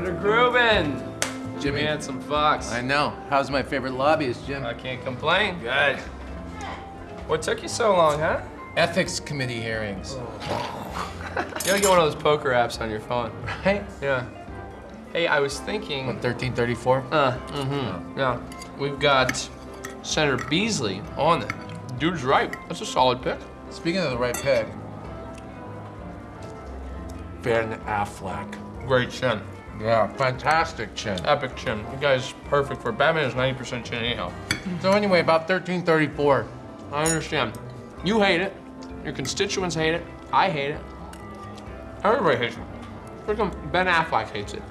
Ben. Jimmy. had some Fox. I know. How's my favorite lobbyist, Jim? I can't complain. Good. What took you so long, huh? Ethics committee hearings. You gotta get one of those poker apps on your phone. Right? Yeah. Hey, I was thinking. 1334? Uh, mm-hmm. Yeah. We've got Senator Beasley on it. Dude's right. That's a solid pick. Speaking of the right pick, Ben Affleck. Great chin. Yeah, fantastic chin. Epic chin. The guy's perfect for Batman is 90% chin anyhow. So anyway, about 1334. I understand. You hate it. Your constituents hate it. I hate it. Everybody hates it. Freaking Ben Affleck hates it.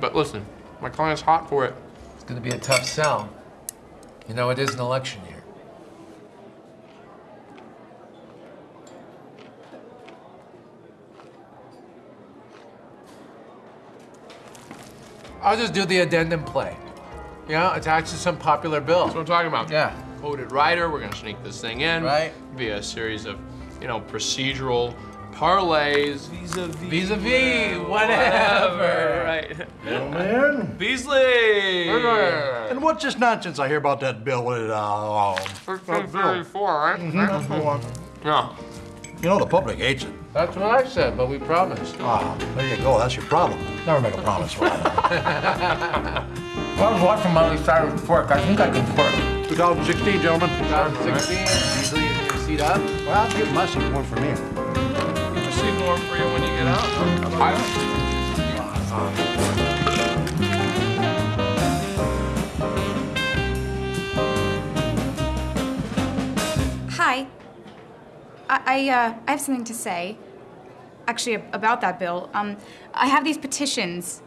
But listen, my client's hot for it. It's gonna be a tough sell. You know, it is an election year. I'll just do the addendum play. You know, attached to some popular bill. That's what I'm talking about. Yeah. Quoted writer, we're gonna sneak this thing in. Right. Via a series of, you know, procedural parlays, vis-a-vis. Vis-a-vis, whatever. Right. Man. Beasley! And what's this nonsense I hear about that bill with, uh, 1334, right? Mm-hmm. Yeah. You know, the public hates it. That's what I said, but we promised. Ah, there you go, that's your problem. Never make a promise, Ryan. I was watching Miley Cyrus twerk. I think I can twerk. 2016, gentlemen. 2016, Beasley, you can seat up. Well, I'll give my seat one for me. Get your seat warm for you when you get out. I- I, I, uh, I have something to say. Actually, about that bill. Um, I have these petitions